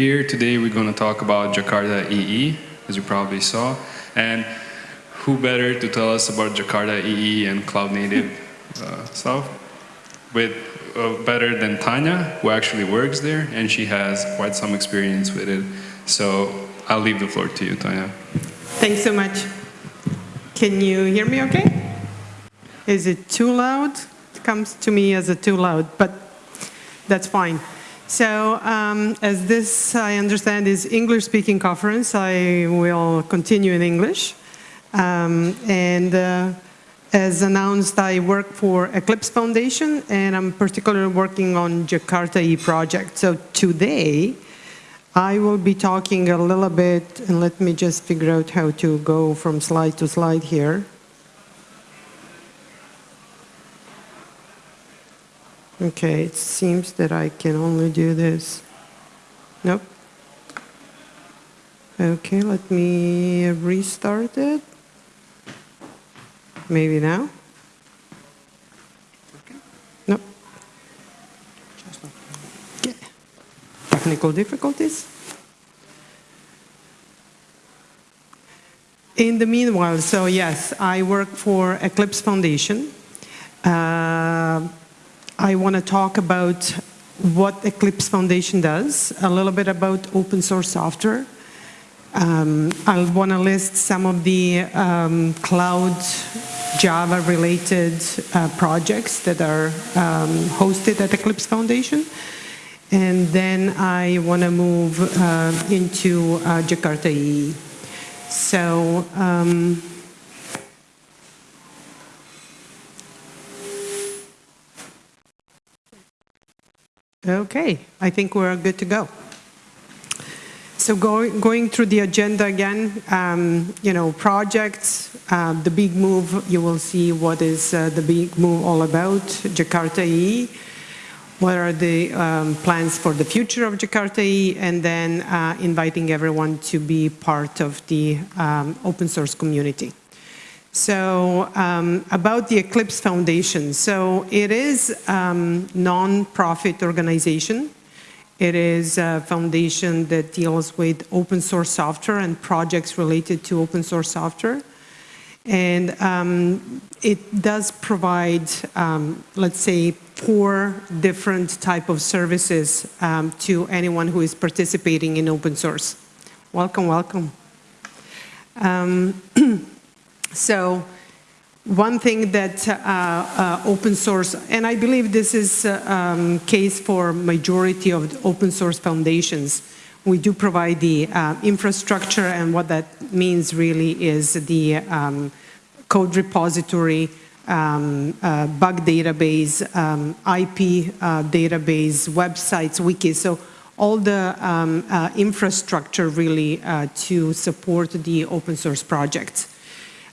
here today. We're going to talk about Jakarta EE, as you probably saw. And who better to tell us about Jakarta EE and cloud native uh, stuff with uh, better than Tanya, who actually works there, and she has quite some experience with it. So I'll leave the floor to you, Tanya. Thanks so much. Can you hear me okay? Is it too loud? It comes to me as a too loud, but that's fine. So um, as this, I understand, is English-speaking conference, I will continue in English. Um, and uh, as announced, I work for Eclipse Foundation, and I'm particularly working on Jakarta E project. So today, I will be talking a little bit, and let me just figure out how to go from slide to slide here. Okay, it seems that I can only do this. Nope. Okay, let me restart it. Maybe now? No. Okay. Technical difficulties? In the meanwhile, so yes, I work for Eclipse Foundation. Uh, I want to talk about what Eclipse Foundation does, a little bit about open source software. Um, I want to list some of the um, cloud Java-related uh, projects that are um, hosted at Eclipse Foundation. And then I want to move uh, into uh, Jakarta EE. So, okay, I think we're good to go. So going, going through the agenda again, um, you know, projects, uh, the big move, you will see what is uh, the big move all about, Jakarta EE, what are the um, plans for the future of Jakarta EE, and then uh, inviting everyone to be part of the um, open source community. So um, about the Eclipse Foundation. So it is um, non-profit organization it is a foundation that deals with open source software and projects related to open source software. And um, it does provide, um, let's say, four different type of services um, to anyone who is participating in open source. Welcome, welcome. So one thing that uh, uh, open source, and I believe this is uh, um, case for majority of open source foundations, we do provide the uh, infrastructure and what that means really is the um, code repository, um, uh, bug database, um, IP uh, database, websites, wikis. So all the um, infrastructure really to support the open source projects.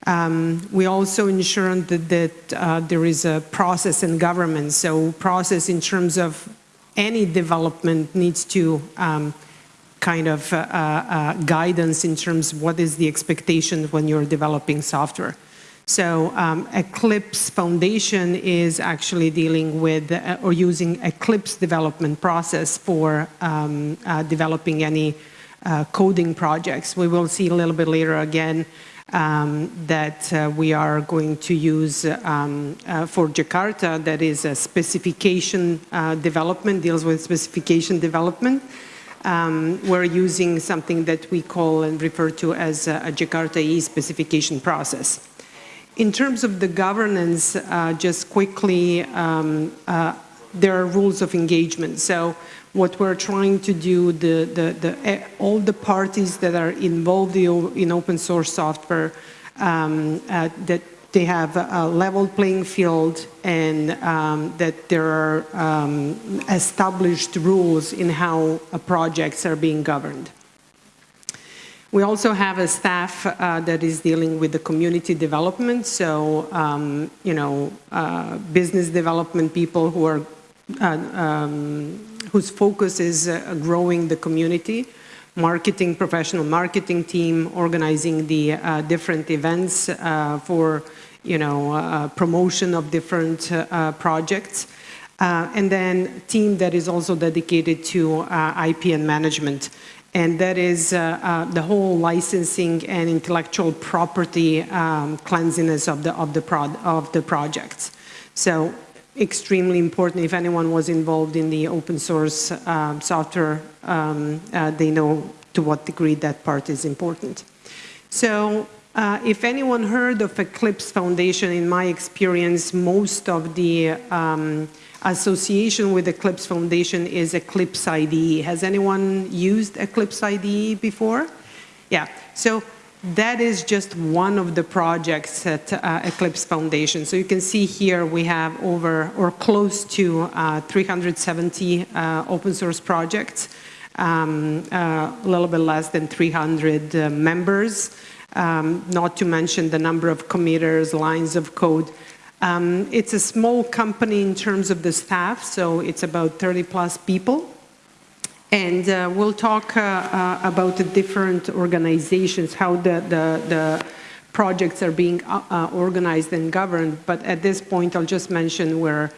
Um, we also ensure that, that uh, there is a process in government. So process in terms of any development needs to um, kind of uh, uh, guidance in terms of what is the expectation when you're developing software. So um, Eclipse Foundation is actually dealing with uh, or using Eclipse development process for um, uh, developing any uh, coding projects. We will see a little bit later again um, that uh, we are going to use um, uh, for Jakarta that is a specification uh, development, deals with specification development. Um, we're using something that we call and refer to as a, a Jakarta E specification process. In terms of the governance, uh, just quickly, um, uh, there are rules of engagement. So what we're trying to do, the, the, the, eh, all the parties that are involved in open source software, um, uh, that they have a level playing field and um, that there are um, established rules in how uh, projects are being governed. We also have a staff uh, that is dealing with the community development, so, um, you know, uh, business development people who are uh, um, whose focus is uh, growing the community, marketing, professional marketing team, organizing the uh, different events uh, for you know, promotion of different projects. Uh, and then team that is also dedicated to uh, IP and management. And that is uh, the whole licensing and intellectual property um, cleanliness of the, of, the prod of the projects. So extremely important. If anyone was involved in the open source uh, software, um, uh, they know to what degree that part is important. So uh, if anyone heard of Eclipse Foundation, in my experience, most of the um, association with Eclipse Foundation is Eclipse IDE. Has anyone used Eclipse IDE before? Yeah, so that is just one of the projects at uh, Eclipse Foundation. So you can see here we have over or close to uh, 370 uh, open source projects, um, uh, a little bit less than 300 uh, members, um, not to mention the number of committers, lines of code. Um, it's a small company in terms of the staff, so it's about 30 plus people. And uh, we'll talk uh, uh, about the different organizations, how the, the, the projects are being uh, uh, organized and governed. But at this point, I'll just mention we're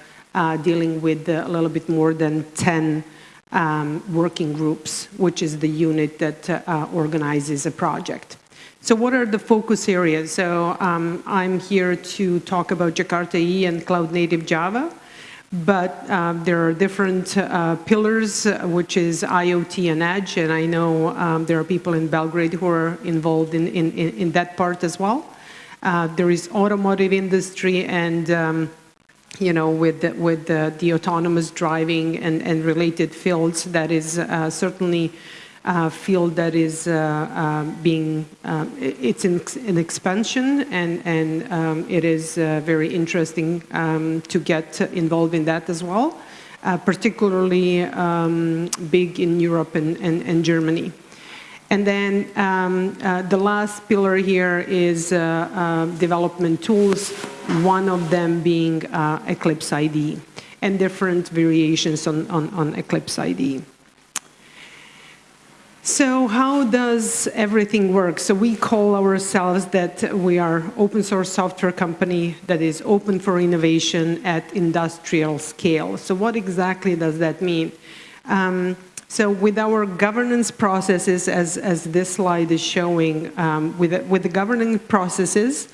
dealing with a little bit more than 10 um, working groups, which is the unit that organizes a project. So what are the focus areas? So um, I'm here to talk about Jakarta EE and Cloud Native Java, but um, there are different uh, pillars, uh, which is IoT and Edge, and I know um, there are people in Belgrade who are involved in, in, in that part as well. Uh, there is automotive industry and um, you know, with the, with the, the, autonomous driving and, and related fields, that is uh, certainly uh, field that is uh, uh, being, uh, it's in, expansion and, and um, it is uh, very interesting um, to get involved in that as well, uh, particularly um, big in Europe and, and, and Germany. And then um, the last pillar here is development tools, one of them being Eclipse IDE and different variations on, on, on Eclipse IDE. So how does everything work? So we call ourselves that we are open source software company that is open for innovation at industrial scale. So what exactly does that mean? Um, so with our governance processes, as, as this slide is showing, um, with, with the governance processes,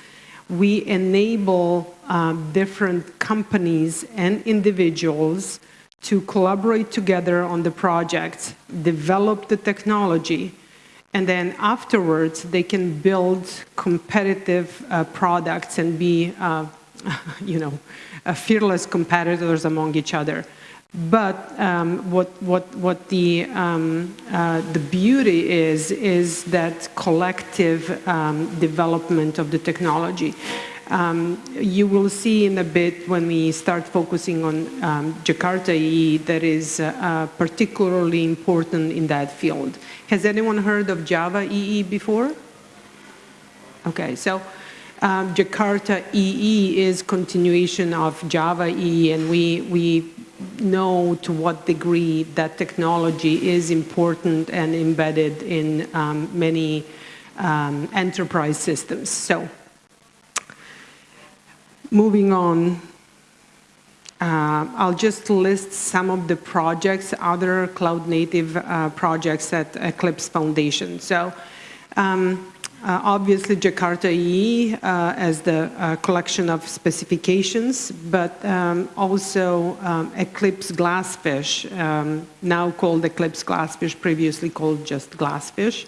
we enable um, different companies and individuals to collaborate together on the project, develop the technology, and then afterwards they can build competitive uh, products and be, uh, you know, uh, fearless competitors among each other. But um, what, what, what the, um, uh, the beauty is, is that collective um, development of the technology. Um, you will see in a bit when we start focusing on um, Jakarta EE that is uh, particularly important in that field. Has anyone heard of Java EE before? Okay, so um, Jakarta EE is continuation of Java EE and we, we know to what degree that technology is important and embedded in um, many um, enterprise systems. So Moving on, uh, I'll just list some of the projects, other cloud native uh, projects at Eclipse Foundation. So um, uh, obviously Jakarta EE uh, as the uh, collection of specifications, but um, also um, Eclipse Glassfish, um, now called Eclipse Glassfish, previously called just Glassfish,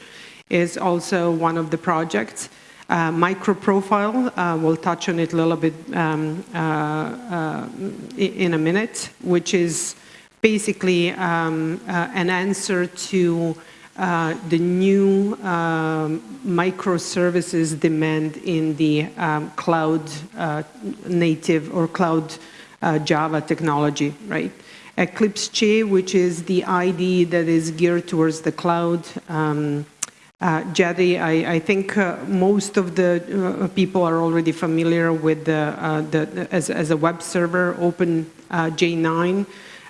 is also one of the projects. Uh, microprofile, uh, we'll touch on it a little bit um, uh, uh in a minute, which is basically um, uh, an answer to the new um, microservices demand in the um, cloud native or cloud Java technology, right? Eclipse Che, which is the ID that is geared towards the cloud, um, uh, I, I think uh, most of the uh, people are already familiar with the, uh, the as, as, a web server, Open uh, J9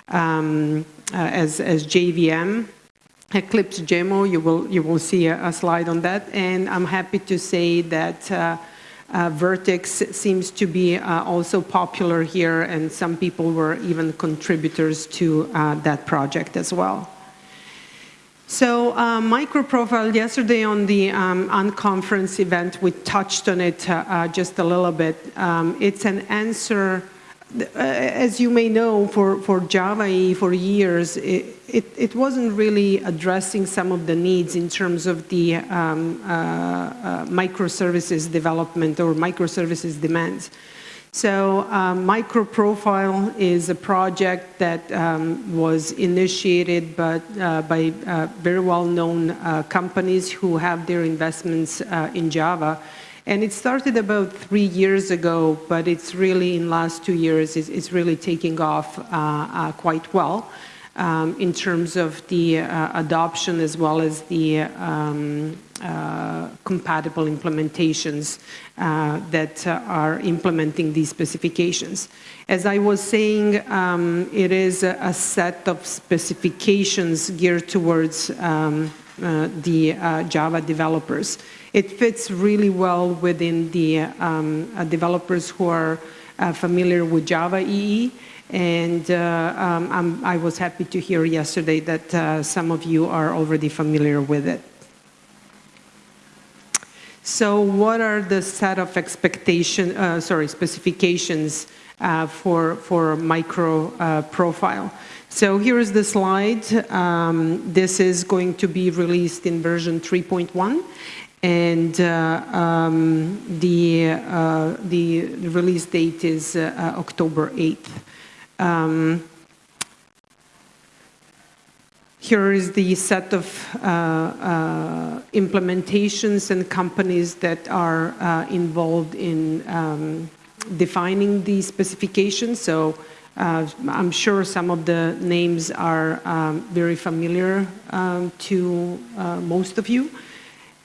um, uh, as, as JVM. Eclipse Jemo, you will, you will see a, a, slide on that. And I'm happy to say that Vert.x seems to be also popular here, and some people were even contributors to that project as well. So uh, microprofile, yesterday on the um, unconference event, we touched on it uh, uh, just a little bit. Um, it's an answer, uh, as you may know, for, for Java for years, it, it, it, wasn't really addressing some of the needs in terms of the um, uh, uh, microservices development or microservices demands. So um, MicroProfile is a project that um, was initiated but, uh, by uh, very well-known uh, companies who have their investments uh, in Java. And it started about three years ago, but it's really in last two years, it's, it's really taking off uh, quite well um, in terms of the uh, adoption as well as the um, uh, compatible implementations uh, that uh, are implementing these specifications. As I was saying, um, it is a, set of specifications geared towards um, uh, the uh, Java developers. It fits really well within the um, developers who are familiar with Java EE and uh, um, i was happy to hear yesterday that uh, some of you are already familiar with it. So what are the set of expectation, uh, sorry, specifications uh, for, for micro uh, profile? So here is the slide. Um, this is going to be released in version 3.1 and uh, um, the, uh, the release date is uh, October 8th. Um, here is the set of uh, uh, implementations and companies that are uh, involved in um, defining the specifications. So uh, I'm sure some of the names are um, very familiar um, to uh, most of you.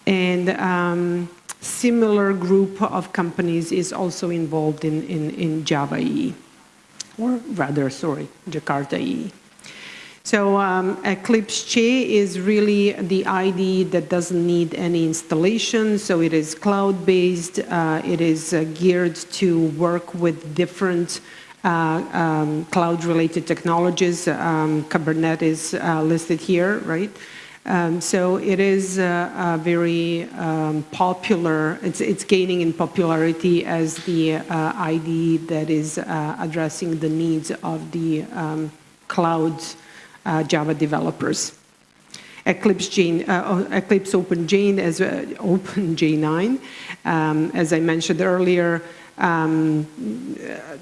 And um, similar group of companies is also involved in, in, in Java EE or rather, sorry, Jakarta EE. So um, Eclipse Che is really the IDE that doesn't need any installation. So it is cloud-based. Uh, it is uh, geared to work with different uh, um, cloud-related technologies. Um, Kubernetes uh, listed here, right? Um, so it is uh, uh, very um, popular. It's, it's, gaining in popularity as the uh, IDE that is uh, addressing the needs of the um, cloud uh, Java developers. Eclipse, J, uh, oh, Eclipse as OpenJ9, um, as I mentioned earlier, um,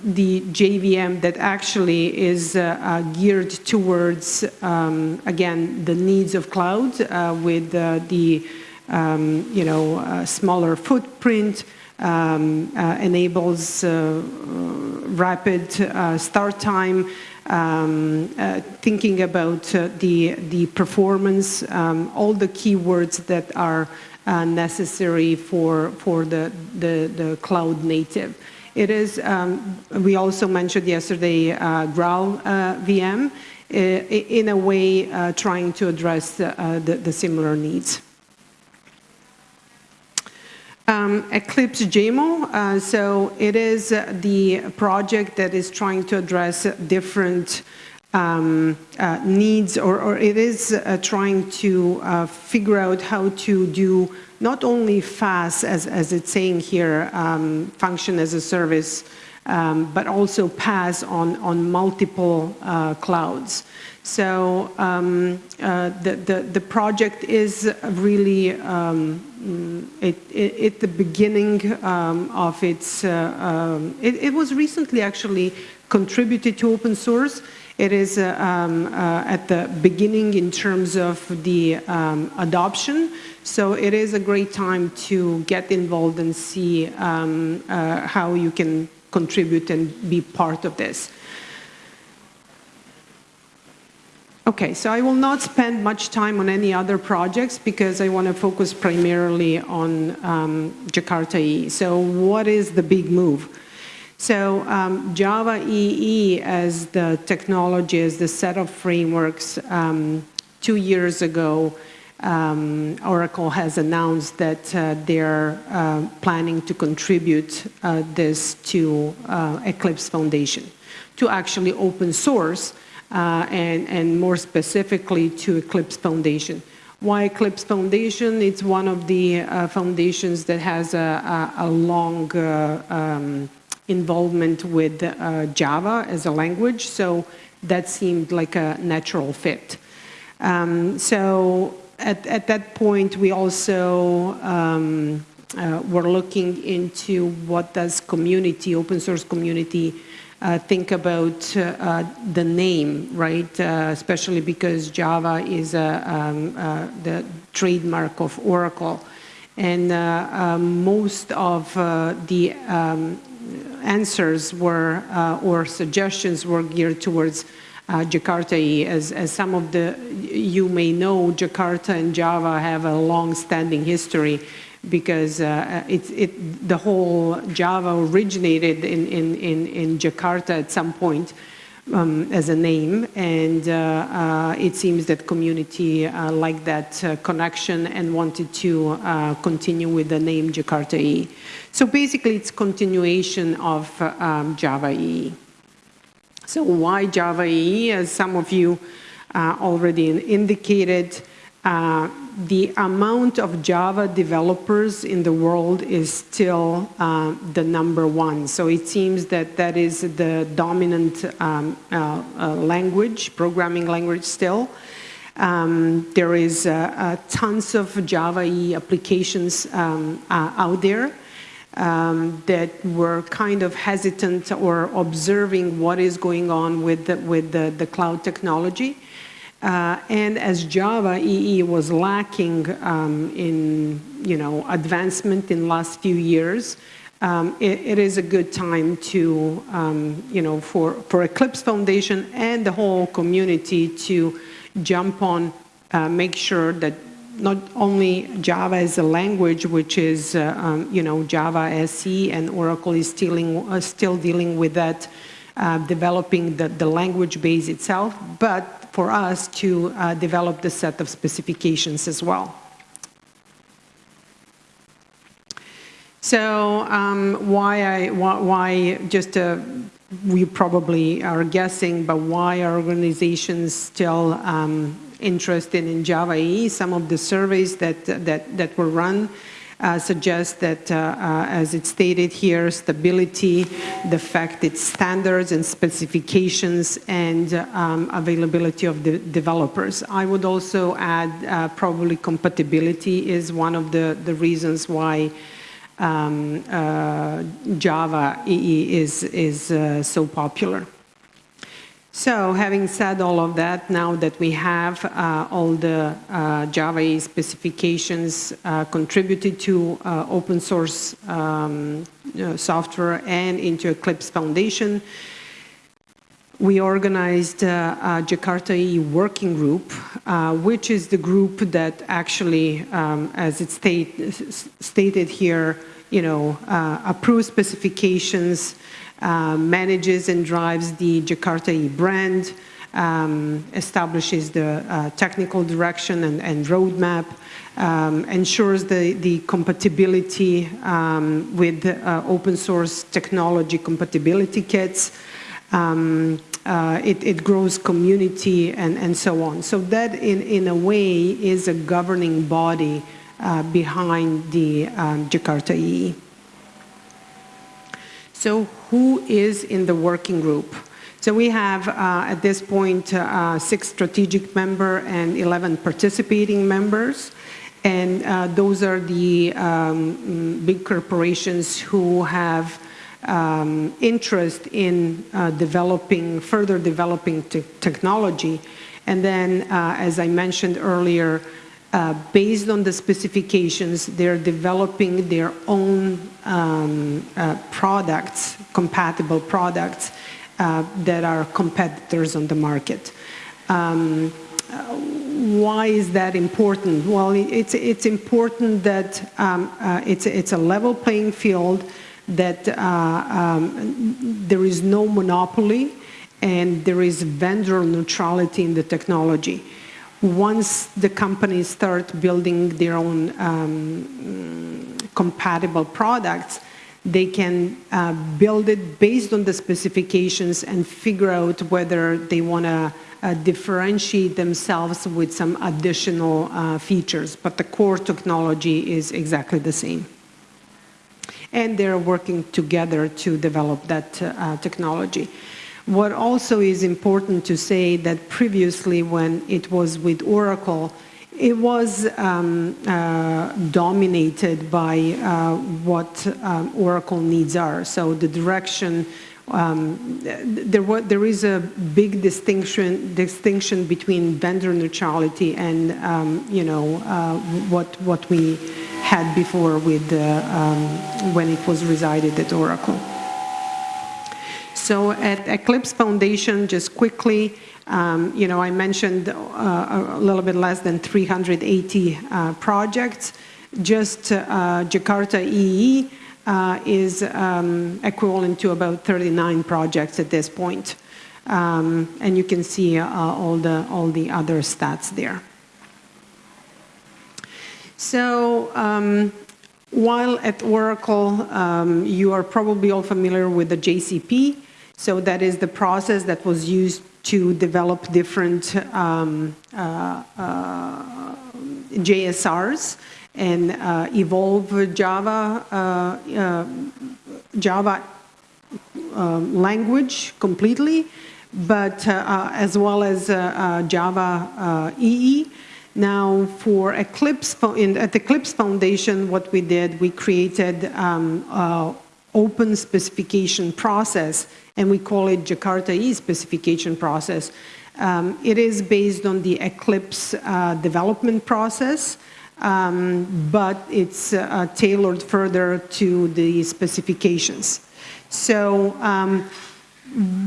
the JVM that actually is uh, uh, geared towards, um, again, the needs of cloud uh, with uh, the, um, you know, uh, smaller footprint, um, uh, enables rapid start time, um, thinking about the, the performance, um, all the keywords that are uh, necessary for, for the, the, the, cloud native. It is, um, we also mentioned yesterday, uh, uh, VM, uh, in a way uh, trying to address uh, the, the, similar needs. Um, Eclipse Jemo, so it is the project that is trying to address different um, uh, needs, or, or, it is uh, trying to uh, figure out how to do not only FaaS, as, as it's saying here, um, function as a service, um, but also PaaS on, on multiple uh, clouds. So um, uh, the, the, the, project is really um, it, it, at the beginning um, of its, uh, it, it was recently actually contributed to open source. It is uh, um, uh, at the beginning in terms of the um, adoption. So it is a great time to get involved and see um, uh, how you can contribute and be part of this. Okay, so I will not spend much time on any other projects because I want to focus primarily on um, Jakarta EE. So what is the big move? So um, Java EE as the technology, as the set of frameworks um, two years ago um, Oracle has announced that uh, they're uh, planning to contribute uh, this to uh, Eclipse Foundation, to actually open source uh, and, and more specifically to Eclipse Foundation. Why Eclipse Foundation? It's one of the uh, foundations that has a, a, a long um, involvement with Java as a language, so that seemed like a natural fit. Um, so at, at that point, we also um, uh, were looking into what does community, open source community, uh, think about uh, the name, right? Uh, especially because Java is um, uh, the trademark of Oracle. And uh, most of the um, answers were, or suggestions were geared towards uh, Jakarta. As, as some of the, you may know, Jakarta and Java have a long-standing history because uh, it, it, the whole Java originated in, in, in, in Jakarta at some point um, as a name, and uh, uh, it seems that community uh, liked that connection and wanted to continue with the name Jakarta E. So basically, it's continuation of um, Java E. So why Java EE? As some of you uh, already indicated, uh, the amount of Java developers in the world is still uh, the number one. So it seems that that is the dominant um, uh, uh, language, programming language still. Um, there is uh, tons of Java EE applications um, out there um, that were kind of hesitant or observing what is going on with the, with the, the cloud technology. Uh, and as Java EE was lacking um, in you know advancement in last few years, um, it, it is a good time to um, you know for for Eclipse Foundation and the whole community to jump on, uh, make sure that not only Java as a language, which is, uh, um, you know, Java SE, and Oracle is still, uh, still dealing with that, uh, developing the, the language base itself, but for us to uh, develop the set of specifications as well. So um, why, I, why, why just uh, we probably are guessing, but why are organizations still um, interested in Java EE. Some of the surveys that, that, that were run uh, suggest that, uh, uh, as it's stated here, stability, the fact it's standards and specifications and um, availability of the developers. I would also add probably compatibility is one of the, the reasons why um, Java EE is, is so popular. So having said all of that, now that we have uh, all the uh, Java specifications uh, contributed to uh, open source um, uh, software and into Eclipse Foundation, we organized uh, a Jakarta EE working group, which is the group that actually, um, as it state, stated here, you know, approves specifications, uh, manages and drives the Jakarta EE brand, um, establishes the uh, technical direction and, and roadmap, um, ensures the, the compatibility um, with uh, open source technology compatibility kits, um, uh, it, it, grows community and, and so on. So that in, in a way is a governing body uh, behind the um, Jakarta EE. So who is in the working group? So we have, uh, at this point, uh, six strategic member and 11 participating members. And uh, those are the um, big corporations who have um, interest in uh, developing, further developing technology. And then, uh, as I mentioned earlier, uh, based on the specifications, they're developing their own um, uh, products, compatible products uh, that are competitors on the market. Um, why is that important? Well, it's, it's important that um, uh, it's, it's a level playing field, that uh, um, there is no monopoly, and there is vendor neutrality in the technology. Once the companies start building their own um, compatible products, they can uh, build it based on the specifications and figure out whether they want to uh, differentiate themselves with some additional uh, features. But the core technology is exactly the same. And they're working together to develop that uh, technology. What also is important to say that previously when it was with Oracle, it was um, uh, dominated by uh, what um, Oracle needs are. So the direction, um, there, there is a big distinction distinction between vendor neutrality and um, you know uh, what what we had before with um, when it was resided at Oracle. So at Eclipse Foundation, just quickly, um, you know, I mentioned uh, a little bit less than 380 uh, projects. Just uh, Jakarta EE uh, is um, equivalent to about 39 projects at this point. Um, and you can see uh, all, the, all the other stats there. So um, while at Oracle, um, you are probably all familiar with the JCP. So that is the process that was used to develop different um, uh, uh, JSRs and uh, evolve Java, uh, uh, Java um, language completely, but uh, as well as Java EE. Now, for Eclipse, in, at Eclipse Foundation, what we did, we created um, open specification process, and we call it Jakarta E specification process. Um, it is based on the Eclipse uh, development process, um, but it's uh, tailored further to the specifications. So um,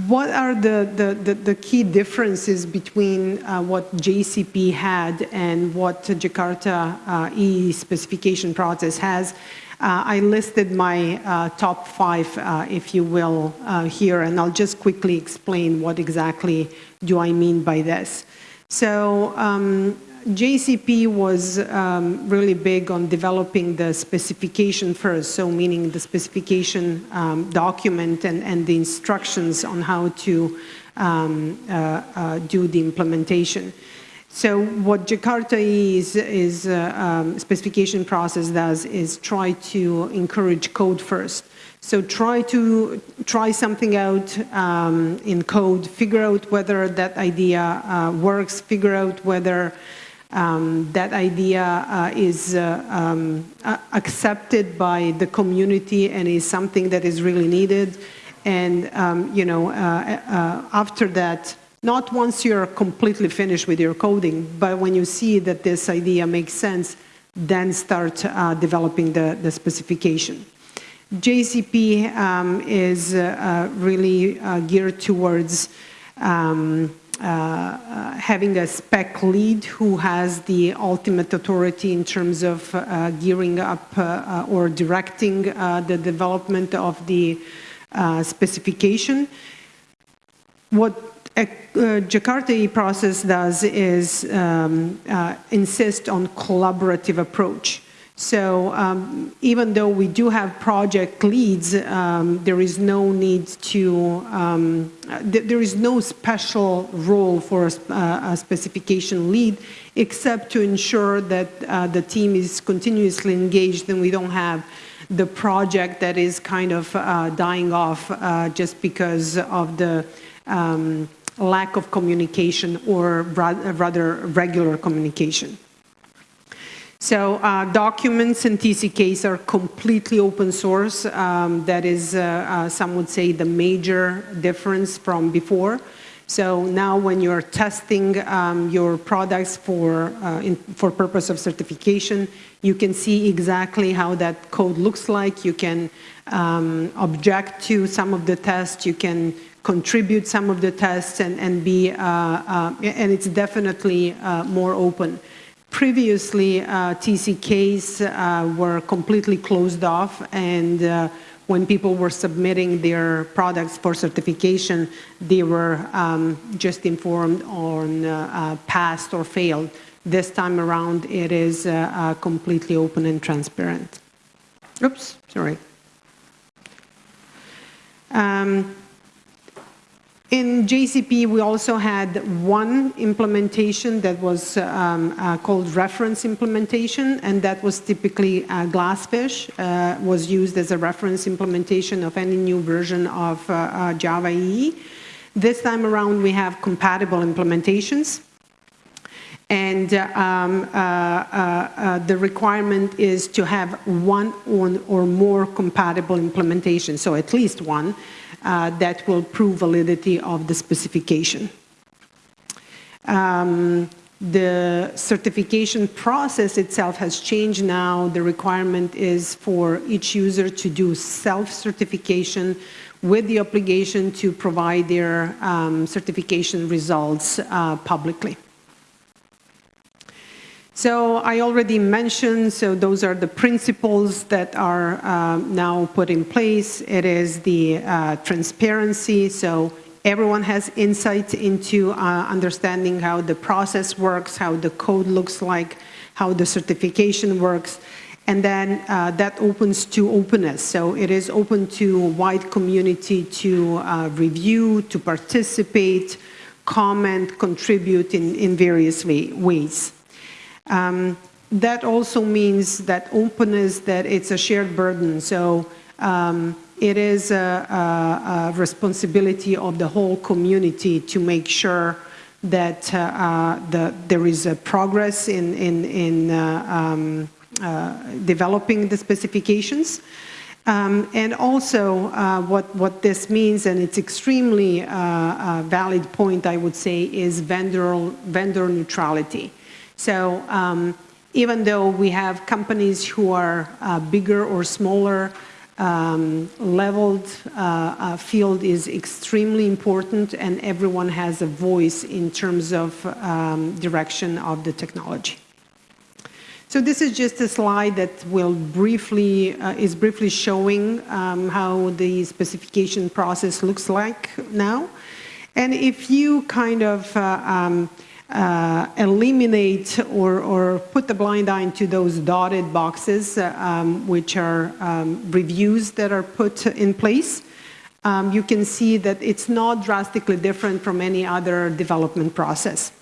what are the, the, the, the, key differences between uh, what JCP had and what Jakarta uh, E specification process has? Uh, I listed my uh, top five, uh, if you will, here, and I'll just quickly explain what exactly do I mean by this. So um, JCP was um, really big on developing the specification first, so meaning the specification um, document and, and, the instructions on how to um, uh, uh, do the implementation. So what Jakarta is, is uh, um, specification process does is try to encourage code first. So try to try something out um, in code, figure out whether that idea uh, works, figure out whether um, that idea uh, is uh, um, accepted by the community and is something that is really needed. And, um, you know, uh, uh, after that, not once you're completely finished with your coding, but when you see that this idea makes sense, then start uh, developing the, the specification. JCP um, is uh, uh, really uh, geared towards um, uh, uh, having a spec lead who has the ultimate authority in terms of gearing up or directing the development of the specification. What uh, Jakarta process does is um, uh, insist on collaborative approach. So um, even though we do have project leads, um, there is no need to, um, th there is no special role for a, uh, a, specification lead except to ensure that uh, the team is continuously engaged and we don't have the project that is kind of uh, dying off uh, just because of the um, lack of communication or rather regular communication. So uh, documents and TCKs are completely open source. Um, that is, uh, uh, some would say, the major difference from before. So now when you're testing um, your products for, uh, in, for purpose of certification, you can see exactly how that code looks like. You can um, object to some of the tests. You can contribute some of the tests and, and be, uh, uh, and it's definitely uh, more open. Previously, TCKs were completely closed off and when people were submitting their products for certification, they were um, just informed on uh, uh, passed or failed. This time around, it is uh, uh, completely open and transparent. Oops, sorry. Um, in JCP, we also had one implementation that was um, uh, called reference implementation, and that was typically uh, Glassfish, uh, was used as a reference implementation of any new version of uh, uh, Java EE. This time around, we have compatible implementations. And um, uh, uh, the requirement is to have one or more compatible implementations, so at least one that will prove validity of the specification. Um, the certification process itself has changed now. The requirement is for each user to do self-certification with the obligation to provide their um, certification results uh, publicly. So I already mentioned, so those are the principles that are uh, now put in place. It is the uh, transparency, so everyone has insight into uh, understanding how the process works, how the code looks like, how the certification works, and then uh, that opens to openness. So it is open to a wide community to uh, review, to participate, comment, contribute in, in various way, ways. Um, that also means that openness, that it's a shared burden. So um, it is a, a, a, responsibility of the whole community to make sure that uh, uh, the, there is a progress in, in, in uh, um, uh, developing the specifications. Um, and also uh, what, what this means, and it's extremely uh, valid point, I would say, is vendor, vendor neutrality. So um, even though we have companies who are uh, bigger or smaller, um, leveled uh, uh, field is extremely important and everyone has a voice in terms of um, direction of the technology. So this is just a slide that will briefly, uh, is briefly showing um, how the specification process looks like now. And if you kind of uh, eliminate or, or, put the blind eye into those dotted boxes, uh, um, which are um, reviews that are put in place, um, you can see that it's not drastically different from any other development process.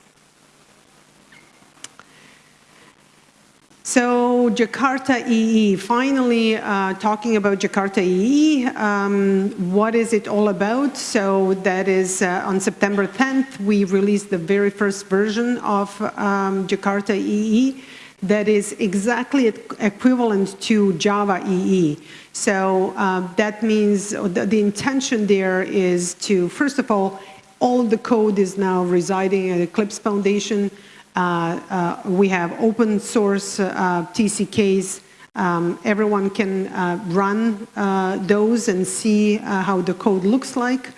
So Jakarta EE, finally uh, talking about Jakarta EE, um, what is it all about? So that is uh, on September 10th, we released the very first version of um, Jakarta EE that is exactly equivalent to Java EE. So uh, that means the, the intention there is to, first of all, all the code is now residing at Eclipse Foundation. Uh, uh, we have open source uh, TCKs. Um, everyone can run those and see how the code looks like.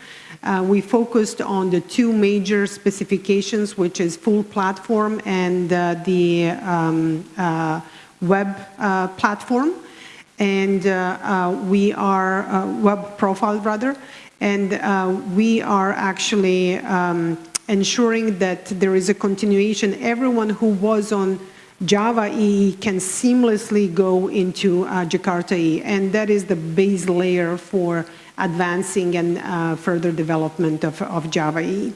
we focused on the two major specifications, which is full platform and the um, web platform and uh, uh, we are uh, web profile rather and we are actually um, ensuring that there is a continuation. Everyone who was on Java EE can seamlessly go into uh, Jakarta EE, and that is the base layer for advancing and uh, further development of, of, Java EE.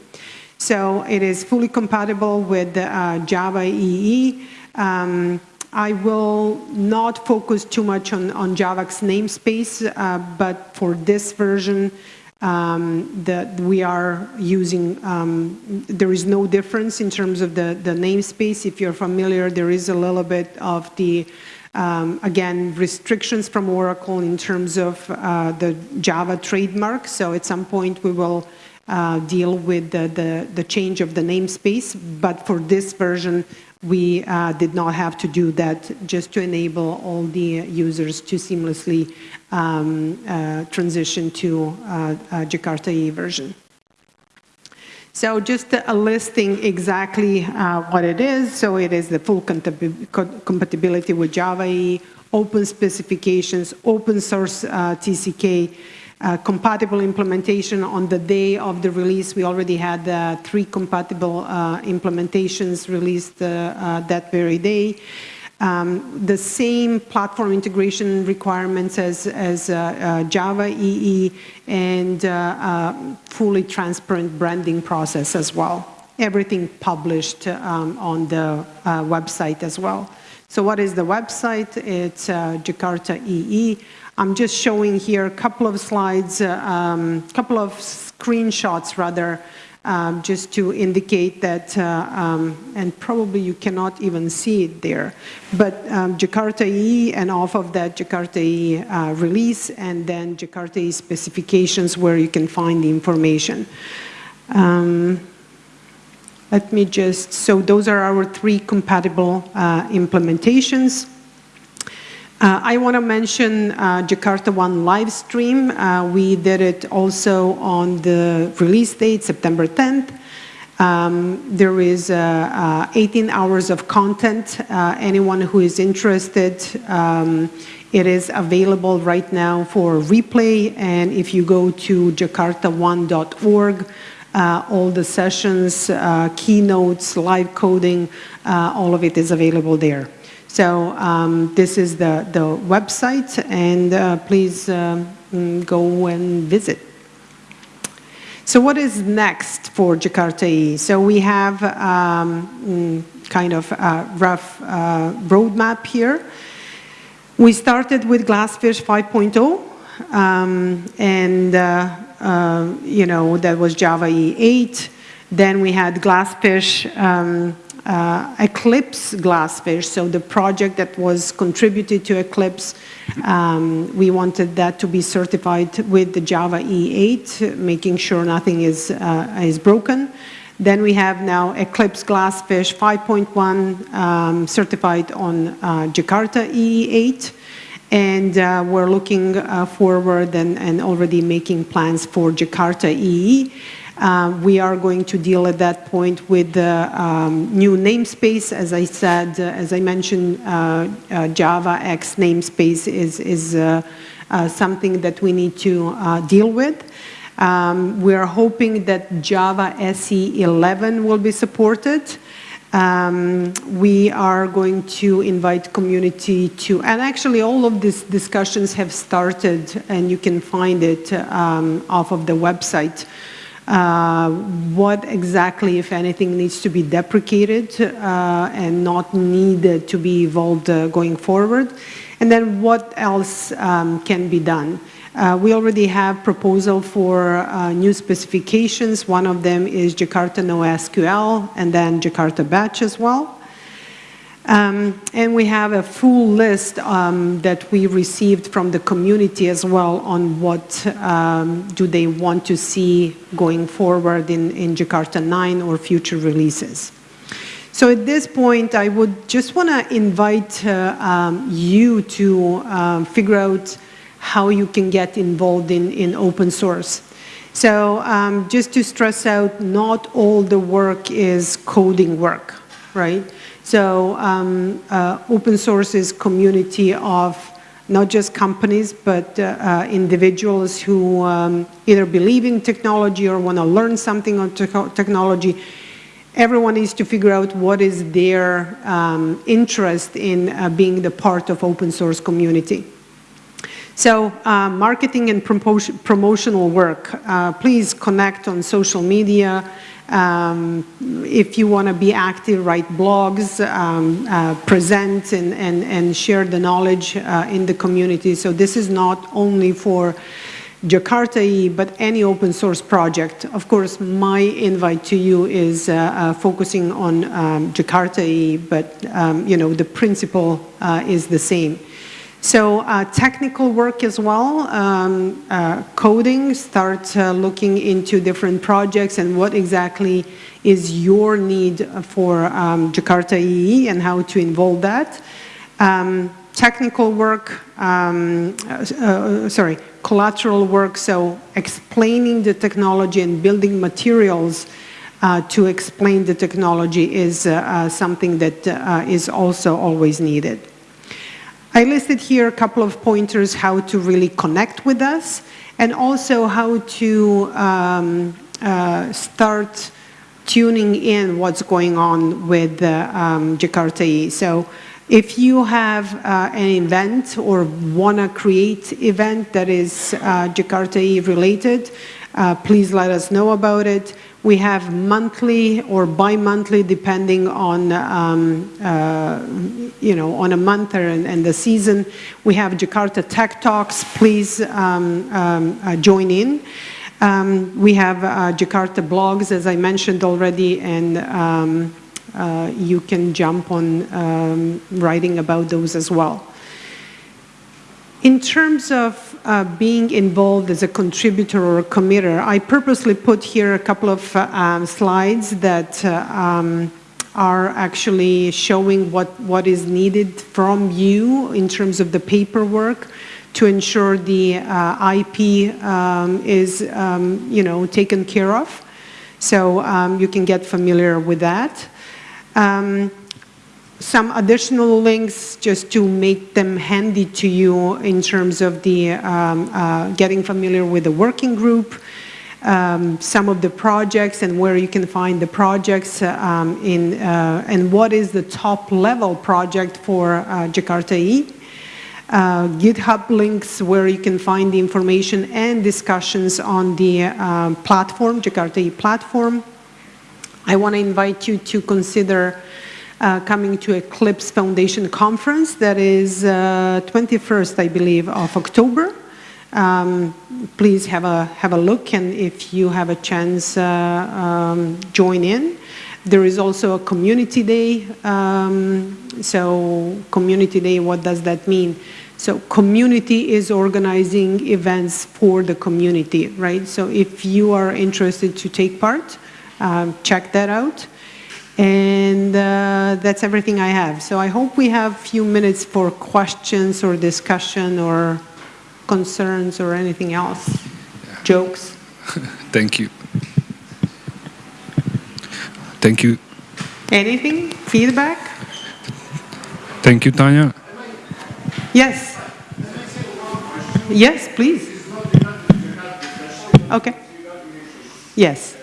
So it is fully compatible with uh, Java EE. Um, I will not focus too much on, on JAVAX namespace, uh, but for this version, um, that we are using, um, there is no difference in terms of the, the namespace. If you're familiar, there is a little bit of the, um, again, restrictions from Oracle in terms of uh, the Java trademark. So at some point we will uh, deal with the, the, the change of the namespace. But for this version, we uh, did not have to do that just to enable all the users to seamlessly um, uh, transition to uh, Jakarta E version. So just a listing exactly uh, what it is. So it is the full compatibility with Java EE, open specifications, open source uh, TCK, uh, compatible implementation on the day of the release. We already had uh, three compatible uh, implementations released uh, uh, that very day. Um, the same platform integration requirements as, as Java EE and fully transparent branding process as well. Everything published um, on the website as well. So what is the website? It's Jakarta EE. I'm just showing here a couple of slides, a uh, um, couple of screenshots rather, um, just to indicate that, uh, um, and probably you cannot even see it there, but um, Jakarta E and off of that Jakarta E uh, release and then Jakarta E specifications where you can find the information. Let me just, so those are our three compatible uh, implementations. Uh, I want to mention uh, Jakarta One live stream. Uh, we did it also on the release date, September 10th. Um, there is uh, uh, 18 hours of content. Anyone who is interested, um, it is available right now for replay. And if you go to jakartaone.org, all the sessions, keynotes, live coding, all of it is available there. So um, this is the, the website, and uh, please uh, go and visit. So what is next for Jakarta E? So we have um, mm, kind of a rough uh, roadmap here. We started with Glassfish 5.0, um, and uh, uh, you know that was Java E8. Then we had Glassfish um, uh, Eclipse Glassfish, so the project that was contributed to Eclipse, um, we wanted that to be certified with the Java E8, making sure nothing is, uh, is broken. Then we have now Eclipse Glassfish 5.1 um, certified on uh, Jakarta E8 and uh, we're looking uh, forward and, and, already making plans for Jakarta EE. Uh, we are going to deal at that point with the um, new namespace. As I said, uh, as I mentioned, uh, uh javax namespace is, is something that we need to deal with. Um, we are hoping that Java SE 11 will be supported. Um, we are going to invite community to, and actually all of these discussions have started and you can find it um, off of the website. Uh, what exactly, if anything, needs to be deprecated uh, and not needed to be evolved uh, going forward, and then what else um, can be done. Uh, we already have proposal for uh, new specifications. One of them is Jakarta NoSQL and then Jakarta Batch as well. Um, and we have a full list um, that we received from the community as well on what um, do they want to see going forward in, in Jakarta 9 or future releases. So at this point, I would just want to invite uh, um, you to um, figure out how you can get involved in, in open source. So um, just to stress out, not all the work is coding work, right? So um, uh, open source is community of not just companies, but uh, uh, individuals who um, either believe in technology or want to learn something on te technology. Everyone needs to figure out what is their um, interest in uh, being the part of open source community. So uh, marketing and promotional work, uh, please connect on social media, um, if you want to be active, write blogs, um, uh, present and, and, and share the knowledge uh, in the community. So this is not only for Jakarta but any open source project. Of course, my invite to you is uh, uh focusing on um, Jakarta but um, you know the principle uh, is the same. So uh, technical work as well, um, uh, coding, start uh, looking into different projects and what exactly is your need for um, Jakarta EE and how to involve that. Um, technical work, um, uh, uh, sorry, collateral work, so explaining the technology and building materials uh, to explain the technology is something that is also always needed. I listed here a couple of pointers how to really connect with us and also how to um, uh, start tuning in what's going on with uh, um, Jakarta E. So if you have uh, an event or want to create event that is uh, Jakarta E related, uh, please let us know about it. We have monthly or bi-monthly, depending on, um, uh, you know, on a month and, and, the season. We have Jakarta Tech Talks. Please um, um, uh, join in. Um, we have uh, Jakarta blogs, as I mentioned already, and um, uh, you can jump on um, writing about those as well. In terms of uh, being involved as a contributor or a committer, I purposely put here a couple of uh, um, slides that uh, um, are actually showing what, what is needed from you in terms of the paperwork to ensure the uh, IP um, is, um, you know, taken care of. So um, you can get familiar with that. Um, some additional links just to make them handy to you in terms of the um, uh, getting familiar with the working group, um, some of the projects and where you can find the projects um, in, uh, and what is the top level project for uh, Jakarta E. Uh, GitHub links where you can find the information and discussions on the uh, platform, Jakarta E platform. I want to invite you to consider uh, coming to Eclipse Foundation Conference that is uh, 21st, I believe, of October. Um, please have a, have a look and if you have a chance, uh, um, join in. There is also a community day. Um, so community day, what does that mean? So community is organizing events for the community, right? So if you are interested to take part, um, check that out. And uh, that's everything I have. So I hope we have a few minutes for questions or discussion or concerns or anything else. Yeah. Jokes. Thank you. Thank you. Anything? Feedback? Thank you, Tanya. Yes. Yes, please. Okay. Yes.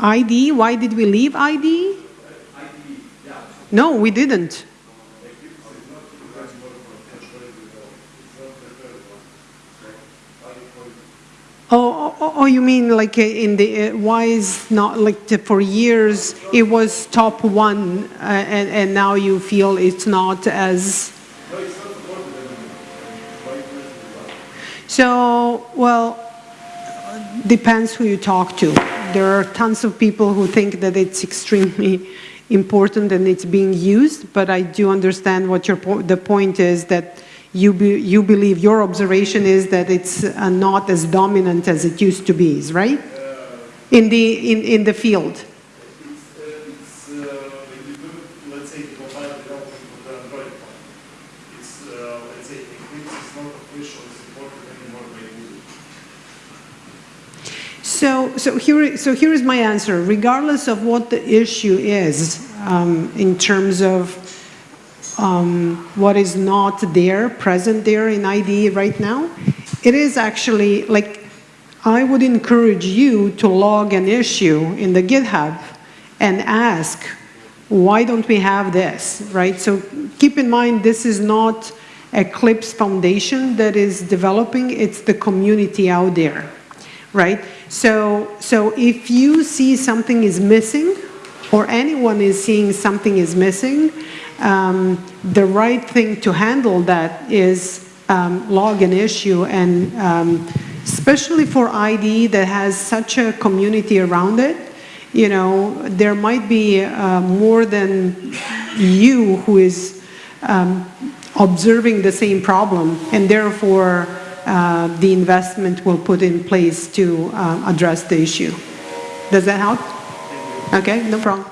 ID, why did we leave ID? No, we didn't. Oh, oh, oh, you mean like uh, in the, uh, why is not like the, for years it was top one uh, and, and now you feel it's not as. So, well, depends who you talk to there are tons of people who think that it's extremely important and it's being used, but I do understand what your po the point is that you, be, you believe, your observation is that it's uh, not as dominant as it used to be, is right? In the, in, in the field. So, so, here, so here is my answer. Regardless of what the issue is um, in terms of um, what is not there, present there in ID right now, it is actually like, I would encourage you to log an issue in the GitHub and ask, why don't we have this, right? So keep in mind, this is not Eclipse Foundation that is developing, it's the community out there, right? So, so if you see something is missing, or anyone is seeing something is missing, um, the right thing to handle that is um, log an issue and um, especially for ID that has such a community around it, you know, there might be uh, more than you who is um, observing the same problem and therefore the investment we'll put in place to uh, address the issue. Does that help? Okay, no problem.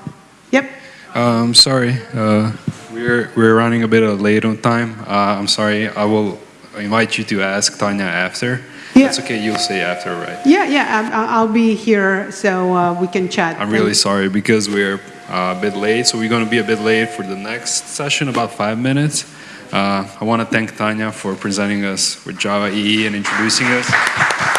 Yep. Um, sorry. Uh, We're, we're running a bit late on time. Uh, I'm sorry, I will invite you to ask Tanya after. Yeah. That's okay, you'll say after, right? Yeah, yeah, I'm- I'll I'll be here, so uh, we can chat. I'm really sorry because we're uh, a bit late, so we're going to be a bit late for the next session, about five minutes. Uh, I want to thank Tanya for presenting us with Java EE and introducing us.